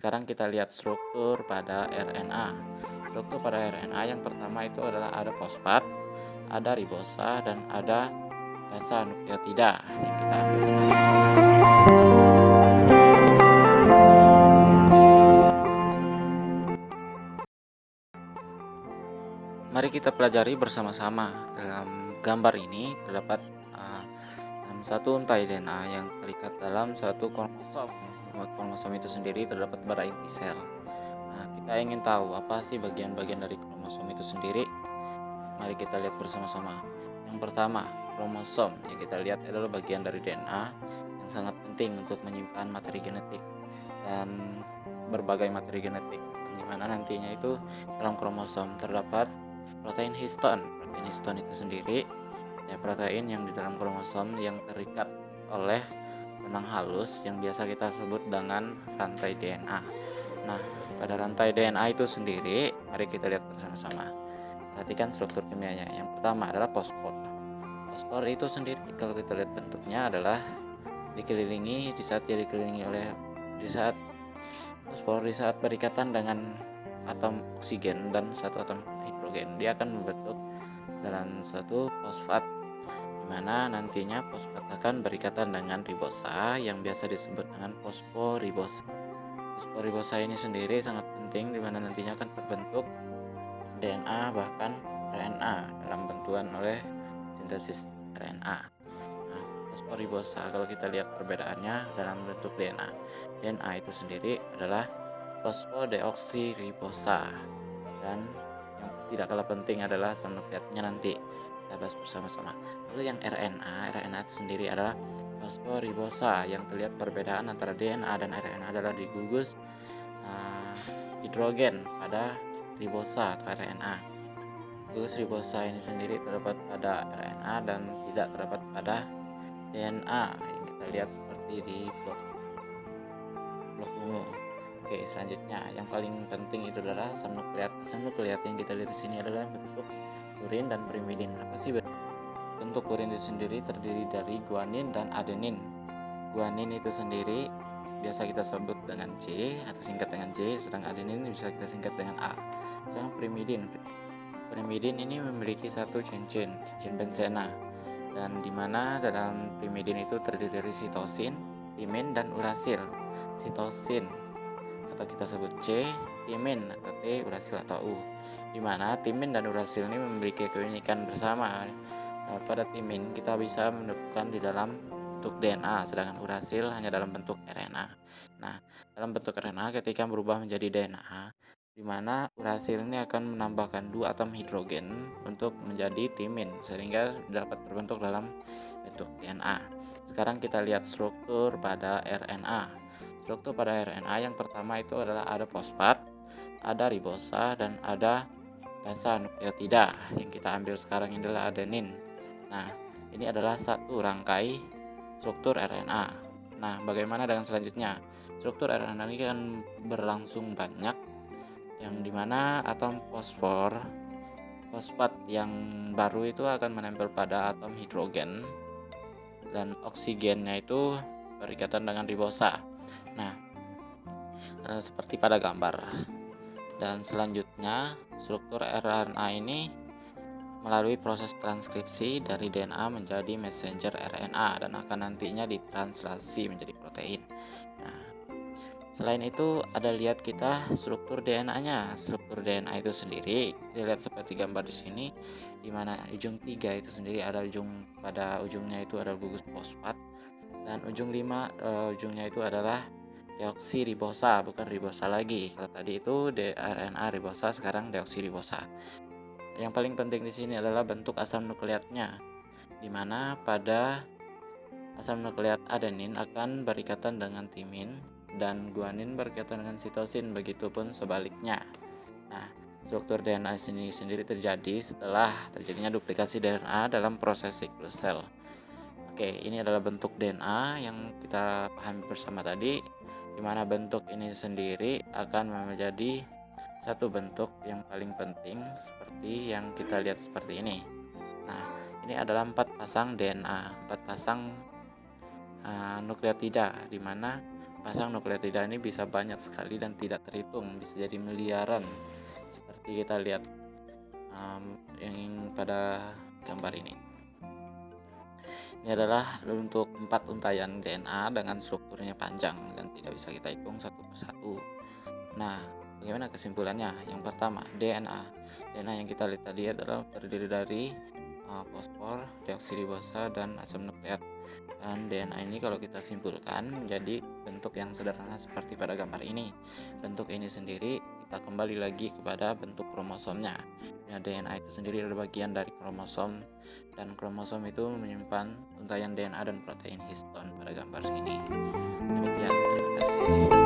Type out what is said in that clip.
Sekarang kita lihat struktur pada RNA. Struktur pada RNA yang pertama itu adalah ada fosfat, ada ribosa, dan ada basa nukleotida yang kita ambil sekarang. Mari kita pelajari bersama-sama. Dalam gambar ini terdapat uh, satu untai DNA yang terikat dalam satu kromosom kromosom itu sendiri terdapat pada inti sel. Nah, kita ingin tahu apa sih bagian-bagian dari kromosom itu sendiri. Mari kita lihat bersama-sama. Yang pertama, kromosom yang kita lihat adalah bagian dari DNA yang sangat penting untuk menyimpan materi genetik dan berbagai materi genetik. Di mana nantinya itu dalam kromosom terdapat protein histon. Protein histon itu sendiri ya protein yang di dalam kromosom yang terikat oleh benang halus yang biasa kita sebut dengan rantai DNA. Nah, pada rantai DNA itu sendiri, mari kita lihat bersama-sama. Perhatikan struktur kimianya. Yang pertama adalah fosfor. Fosfor itu sendiri kalau kita lihat bentuknya adalah dikelilingi di saat dia dikelilingi oleh di saat fosfor di saat berikatan dengan atom oksigen dan satu atom hidrogen dia akan membentuk dalam satu fosfat mana nantinya fosfat akan berikatan dengan ribosa yang biasa disebut dengan fosforibosa. Fosforibosa ini sendiri sangat penting di mana nantinya akan terbentuk DNA bahkan RNA dalam bentuan oleh sintesis RNA. Nah, fosforibosa kalau kita lihat perbedaannya dalam bentuk DNA. DNA itu sendiri adalah fosfodeoksiribosa dan yang tidak kalah penting adalah asam nukleatnya nanti kita bahas bersama-sama. Lalu yang RNA, RNA itu sendiri adalah fosforibosa yang terlihat perbedaan antara DNA dan RNA adalah di gugus uh, hidrogen pada ribosa atau RNA. Gugus ribosa ini sendiri terdapat pada RNA dan tidak terdapat pada DNA yang kita lihat seperti di blok blok ungu. Oke, selanjutnya yang paling penting itu adalah asam nukleat. Asam nukleat yang kita lihat di sini adalah bentuk urin dan pirimidin. Apa sih bentuk urin itu sendiri terdiri dari guanin dan adenin. Guanin itu sendiri biasa kita sebut dengan C atau singkat dengan C, sedang adenin bisa kita singkat dengan A. Sedang pirimidin, pirimidin ini memiliki satu cincin, cincin benzena, dan di mana dalam pirimidin itu terdiri dari sitosin, timin, dan urasil. Sitosin atau kita sebut C, timin atau T, urasil atau U di mana timin dan urasil ini memiliki keunikan bersama. Eh, pada timin kita bisa menemukan di dalam bentuk DNA, sedangkan urasil hanya dalam bentuk RNA. Nah, dalam bentuk RNA ketika berubah menjadi DNA, di mana urasil ini akan menambahkan dua atom hidrogen untuk menjadi timin, sehingga dapat terbentuk dalam bentuk DNA. Sekarang kita lihat struktur pada RNA. Struktur pada RNA yang pertama itu adalah ada fosfat, ada ribosa, dan ada basa nukleotida yang kita ambil sekarang ini adalah adenin. Nah, ini adalah satu rangkai struktur RNA. Nah, bagaimana dengan selanjutnya? Struktur RNA ini kan berlangsung banyak yang di mana atom fosfor fosfat yang baru itu akan menempel pada atom hidrogen dan oksigennya itu berikatan dengan ribosa. Nah, eh, seperti pada gambar. Dan selanjutnya, struktur RNA ini melalui proses transkripsi dari DNA menjadi messenger RNA dan akan nantinya ditranslasi menjadi protein. Nah, selain itu ada lihat kita struktur DNA-nya. Struktur DNA itu sendiri kita lihat seperti gambar di sini di mana ujung tiga itu sendiri ada ujung pada ujungnya itu ada gugus fosfat dan ujung lima uh, ujungnya itu adalah deoksiribosa bukan ribosa lagi. Kalau tadi itu DNA ribosa sekarang deoksiribosa. Yang paling penting di sini adalah bentuk asam nukleatnya di mana pada asam nukleat adenin akan berikatan dengan timin dan guanin berikatan dengan sitosin begitupun sebaliknya. Nah struktur DNA sini sendiri terjadi setelah terjadinya duplikasi DNA dalam proses siklus sel. Oke ini adalah bentuk DNA yang kita pahami bersama tadi di mana bentuk ini sendiri akan menjadi satu bentuk yang paling penting seperti yang kita lihat seperti ini. Nah, ini adalah empat pasang DNA, empat pasang uh, nukleotida, di mana pasang nukleotida ini bisa banyak sekali dan tidak terhitung, bisa jadi miliaran. Seperti kita lihat um, yang pada gambar ini. Ini adalah untuk empat untayan DNA dengan strukturnya panjang dan tidak bisa kita hitung satu persatu. Nah, bagaimana kesimpulannya? Yang pertama, DNA. DNA yang kita lihat tadi adalah terdiri dari uh, fosfor, deoksiribosa, dan asam nukleat. Dan DNA ini kalau kita simpulkan menjadi bentuk yang sederhana seperti pada gambar ini. Bentuk ini sendiri kita kembali lagi kepada bentuk kromosomnya. Ya, DNA itu sendiri adalah bagian dari kromosom dan kromosom itu menyimpan untayan DNA dan protein histon pada gambar ini. Demikian, terima kasih.